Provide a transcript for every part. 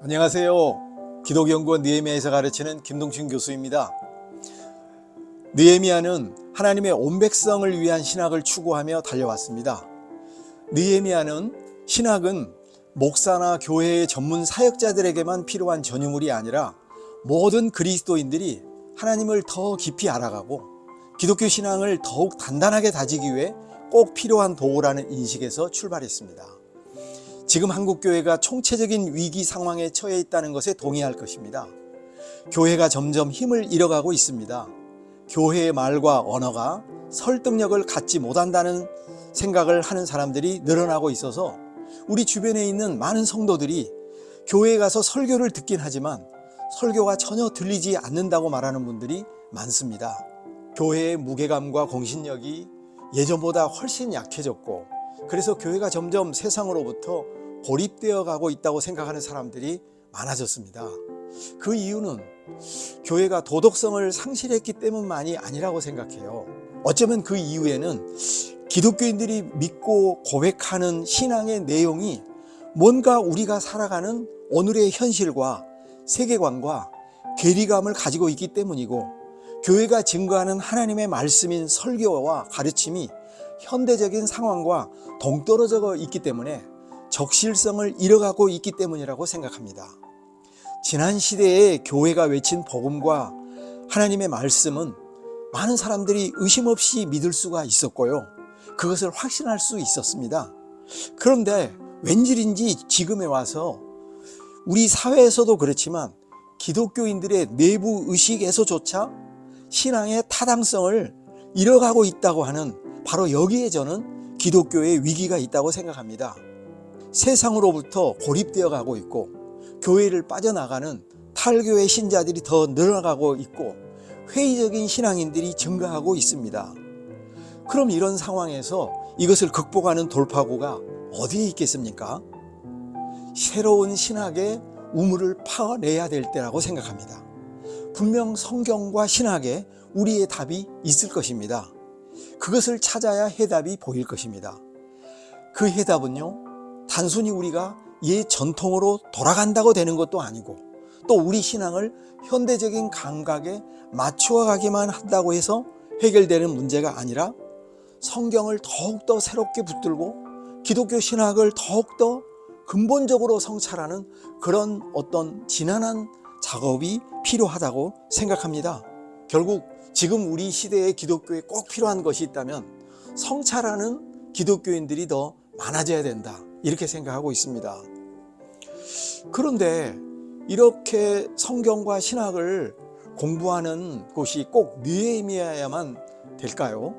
안녕하세요. 기독연구원 느헤미야에서 가르치는 김동춘 교수입니다. 느헤미야는 하나님의 온 백성을 위한 신학을 추구하며 달려왔습니다. 느헤미야는 신학은 목사나 교회의 전문 사역자들에게만 필요한 전유물이 아니라 모든 그리스도인들이 하나님을 더 깊이 알아가고 기독교 신앙을 더욱 단단하게 다지기 위해 꼭 필요한 도구라는 인식에서 출발했습니다. 지금 한국교회가 총체적인 위기 상황에 처해 있다는 것에 동의할 것입니다. 교회가 점점 힘을 잃어가고 있습니다. 교회의 말과 언어가 설득력을 갖지 못한다는 생각을 하는 사람들이 늘어나고 있어서 우리 주변에 있는 많은 성도들이 교회에 가서 설교를 듣긴 하지만 설교가 전혀 들리지 않는다고 말하는 분들이 많습니다. 교회의 무게감과 공신력이 예전보다 훨씬 약해졌고 그래서 교회가 점점 세상으로부터 고립되어 가고 있다고 생각하는 사람들이 많아졌습니다. 그 이유는 교회가 도덕성을 상실했기 때문만이 아니라고 생각해요. 어쩌면 그 이유에는 기독교인들이 믿고 고백하는 신앙의 내용이 뭔가 우리가 살아가는 오늘의 현실과 세계관과 괴리감을 가지고 있기 때문이고 교회가 증거하는 하나님의 말씀인 설교와 가르침이 현대적인 상황과 동떨어져 있기 때문에 적실성을 잃어가고 있기 때문이라고 생각합니다. 지난 시대에 교회가 외친 복음과 하나님의 말씀은 많은 사람들이 의심 없이 믿을 수가 있었고요. 그것을 확신할 수 있었습니다. 그런데 왠질인지 지금에 와서 우리 사회에서도 그렇지만 기독교인들의 내부 의식에서조차 신앙의 타당성을 잃어가고 있다고 하는 바로 여기에 저는 기독교의 위기가 있다고 생각합니다. 세상으로부터 고립되어 가고 있고 교회를 빠져나가는 탈교의 신자들이 더 늘어나가고 있고 회의적인 신앙인들이 증가하고 있습니다. 그럼 이런 상황에서 이것을 극복하는 돌파구가 어디에 있겠습니까? 새로운 신학의 우물을 파내야 될 때라고 생각합니다. 분명 성경과 신학에 우리의 답이 있을 것입니다. 그것을 찾아야 해답이 보일 것입니다. 그 해답은요, 단순히 우리가 옛 전통으로 돌아간다고 되는 것도 아니고 또 우리 신앙을 현대적인 감각에 맞추어 가기만 한다고 해서 해결되는 문제가 아니라 성경을 더욱더 새롭게 붙들고 기독교 신학을 더욱더 근본적으로 성찰하는 그런 어떤 지난한 작업이 필요하다고 생각합니다. 결국 지금 우리 시대의 기독교에 꼭 필요한 것이 있다면 성찰하는 기독교인들이 더 많아져야 된다. 이렇게 생각하고 있습니다. 그런데 이렇게 성경과 신학을 공부하는 곳이 꼭 느헤미야야만 될까요?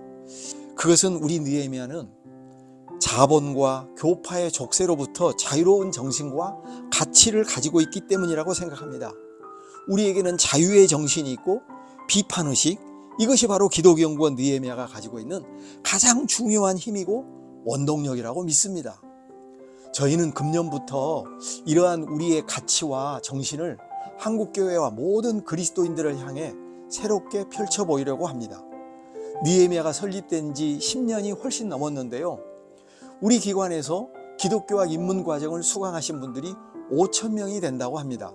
그것은 우리 느헤미야는 자본과 교파의 족쇄로부터 자유로운 정신과 가치를 가지고 있기 때문이라고 생각합니다. 우리에게는 자유의 정신이 있고 비판의식 이것이 바로 기독연구원 느헤미야가 가지고 있는 가장 중요한 힘이고 원동력이라고 믿습니다. 저희는 금년부터 이러한 우리의 가치와 정신을 한국교회와 모든 그리스도인들을 향해 새롭게 펼쳐 보이려고 합니다. 니에미아가 설립된 지 10년이 훨씬 넘었는데요. 우리 기관에서 기독교와 입문 과정을 수강하신 분들이 5천 명이 된다고 합니다.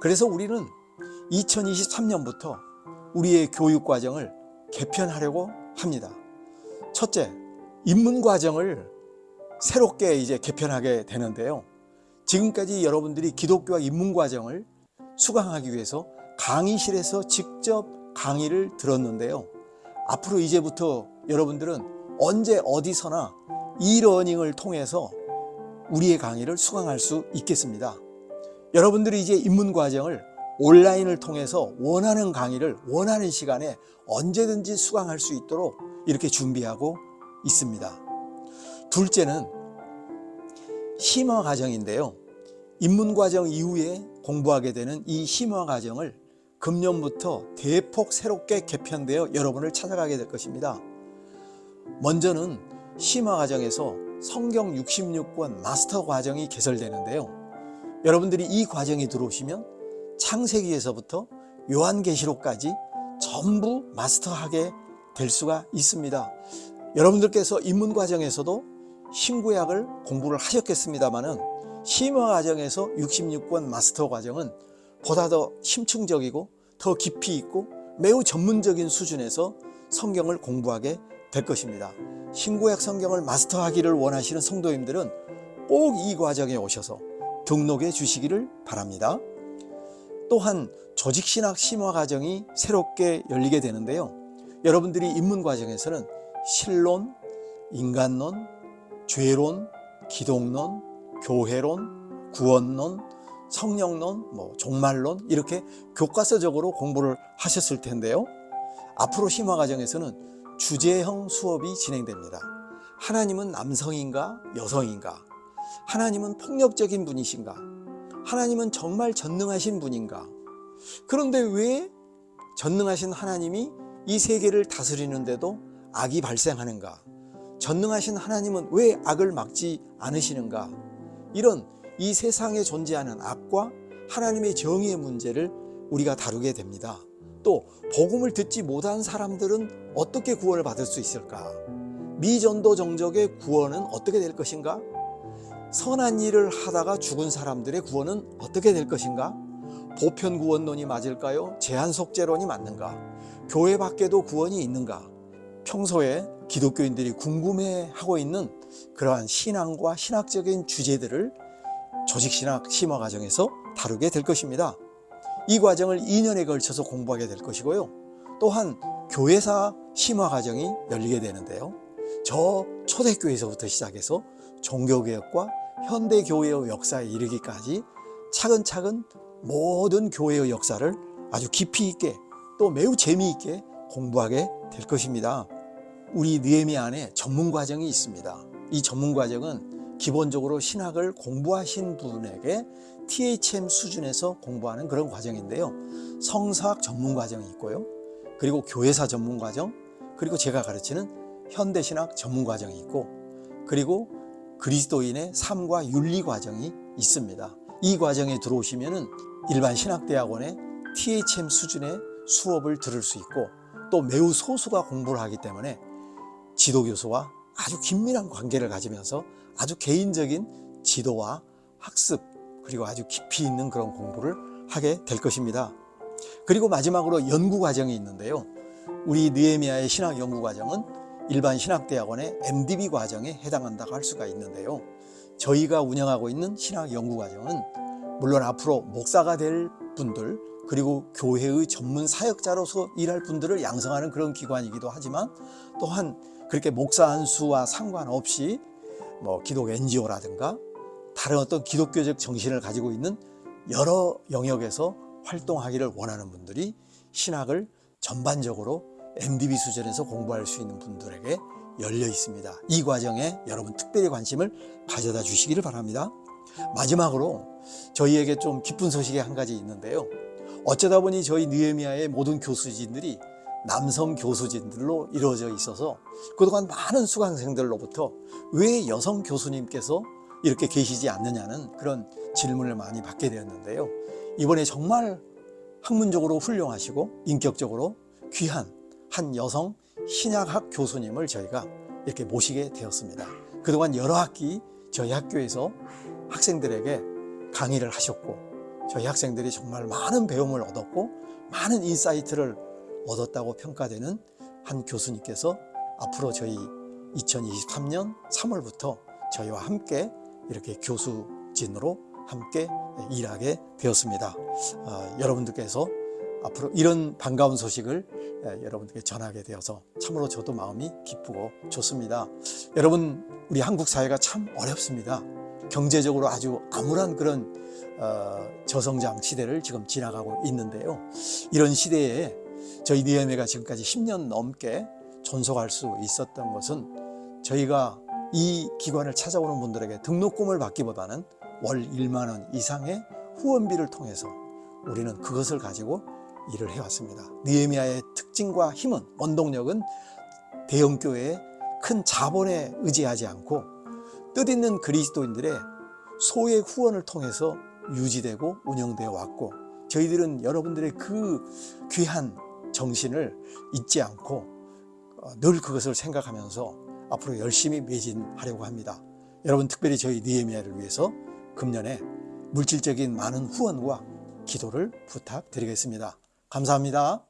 그래서 우리는 2023년부터 우리의 교육 과정을 개편하려고 합니다. 첫째, 입문 과정을 새롭게 이제 개편하게 되는데요. 지금까지 여러분들이 기독교와 입문 과정을 수강하기 위해서 강의실에서 직접 강의를 들었는데요. 앞으로 이제부터 여러분들은 언제 어디서나 이러닝을 통해서 우리의 강의를 수강할 수 있겠습니다. 여러분들이 이제 입문 과정을 온라인을 통해서 원하는 강의를 원하는 시간에 언제든지 수강할 수 있도록 이렇게 준비하고 있습니다. 둘째는 심화 과정인데요. 입문 과정 이후에 공부하게 되는 이 심화 과정을 금년부터 대폭 새롭게 개편되어 여러분을 찾아가게 될 것입니다. 먼저는 심화 과정에서 성경 66권 마스터 과정이 개설되는데요. 여러분들이 이 과정에 들어오시면 창세기에서부터 요한계시록까지 전부 마스터하게 될 수가 있습니다. 여러분들께서 입문 과정에서도 신구약을 공부를 하셨겠습니다마는 심화 과정에서 66권 마스터 과정은 보다 더 심층적이고 더 깊이 있고 매우 전문적인 수준에서 성경을 공부하게 될 것입니다. 신구약 성경을 마스터하기를 원하시는 성도님들은 꼭 이 과정에 오셔서 등록해 주시기를 바랍니다. 또한 조직신학 심화 과정이 새롭게 열리게 되는데요. 여러분들이 입문 과정에서는 신론, 인간론, 죄론, 기독론, 교회론, 구원론, 성령론, 뭐 종말론 이렇게 교과서적으로 공부를 하셨을 텐데요. 앞으로 심화 과정에서는 주제형 수업이 진행됩니다. 하나님은 남성인가 여성인가? 하나님은 폭력적인 분이신가? 하나님은 정말 전능하신 분인가? 그런데 왜 전능하신 하나님이 이 세계를 다스리는데도 악이 발생하는가? 전능하신 하나님은 왜 악을 막지 않으시는가? 이런 이 세상에 존재하는 악과 하나님의 정의의 문제를 우리가 다루게 됩니다. 또 복음을 듣지 못한 사람들은 어떻게 구원을 받을 수 있을까? 미전도 정적의 구원은 어떻게 될 것인가? 선한 일을 하다가 죽은 사람들의 구원은 어떻게 될 것인가? 보편 구원론이 맞을까요? 제한 속죄론이 맞는가? 교회 밖에도 구원이 있는가? 평소에 기독교인들이 궁금해하고 있는 그러한 신앙과 신학적인 주제들을 조직신학 심화 과정에서 다루게 될 것입니다. 이 과정을 2년에 걸쳐서 공부하게 될 것이고요. 또한 교회사 심화 과정이 열리게 되는데요. 저 초대교회에서부터 시작해서 종교개혁과 현대교회의 역사에 이르기까지 차근차근 모든 교회의 역사를 아주 깊이 있게 또 매우 재미있게 공부하게 될 것입니다. 우리 느헤미 안에 전문 과정이 있습니다. 이 전문 과정은 기본적으로 신학을 공부하신 분에게 THM 수준에서 공부하는 그런 과정인데요. 성사학 전문 과정이 있고요. 그리고 교회사 전문 과정, 그리고 제가 가르치는 현대신학 전문 과정이 있고, 그리고 그리스도인의 삶과 윤리 과정이 있습니다. 이 과정에 들어오시면은 일반 신학대학원의 THM 수준의 수업을 들을 수 있고 또 매우 소수가 공부를 하기 때문에 지도교수와 아주 긴밀한 관계를 가지면서 아주 개인적인 지도와 학습 그리고 아주 깊이 있는 그런 공부를 하게 될 것입니다. 그리고 마지막으로 연구 과정이 있는데요. 우리 느헤미야의 신학 연구 과정은 일반 신학대학원의 MDB 과정에 해당한다고 할 수가 있는데요. 저희가 운영하고 있는 신학 연구 과정은 물론 앞으로 목사가 될 분들 그리고 교회의 전문 사역자로서 일할 분들을 양성하는 그런 기관이기도 하지만 또한 그렇게 목사 한 수와 상관없이 뭐 기독 NGO라든가 다른 어떤 기독교적 정신을 가지고 있는 여러 영역에서 활동하기를 원하는 분들이 신학을 전반적으로 MDB 수준에서 공부할 수 있는 분들에게 열려 있습니다. 이 과정에 여러분 특별히 관심을 가져다 주시기를 바랍니다. 마지막으로 저희에게 좀 기쁜 소식이 한 가지 있는데요. 어쩌다 보니 저희 느헤미야의 모든 교수진들이 남성 교수진들로 이루어져 있어서 그동안 많은 수강생들로부터 왜 여성 교수님께서 이렇게 계시지 않느냐는 그런 질문을 많이 받게 되었는데요. 이번에 정말 학문적으로 훌륭하시고 인격적으로 귀한 한 여성 신약학 교수님을 저희가 이렇게 모시게 되었습니다. 그동안 여러 학기 저희 학교에서 학생들에게 강의를 하셨고 저희 학생들이 정말 많은 배움을 얻었고 많은 insight를 얻었다고 평가되는 한 교수님께서 앞으로 저희 2023년 3월부터 저희와 함께 이렇게 교수진으로 함께 일하게 되었습니다. 아, 여러분들께서 앞으로 이런 반가운 소식을 여러분들께 전하게 되어서 참으로 저도 마음이 기쁘고 좋습니다. 여러분, 우리 한국 사회가 참 어렵습니다. 경제적으로 아주 암울한 그런 어, 저성장 시대를 지금 지나가고 있는데요. 이런 시대에 저희 니에메가 지금까지 10년 넘게 존속할 수 있었던 것은 저희가 이 기관을 찾아오는 분들에게 등록금을 받기보다는 월 1만 원 이상의 후원비를 통해서 우리는 그것을 가지고 일을 해왔습니다. 니에미아의 특징과 힘은 원동력은 대형교회의 큰 자본에 의지하지 않고 뜻있는 그리스도인들의 소의 후원을 통해서 유지되고 운영되어 왔고 저희들은 여러분들의 그 귀한 정신을 잊지 않고 어, 늘 그것을 생각하면서 앞으로 열심히 매진하려고 합니다. 여러분 특별히 저희 니에미아를 위해서 금년에 물질적인 많은 후원과 기도를 부탁드리겠습니다. 감사합니다.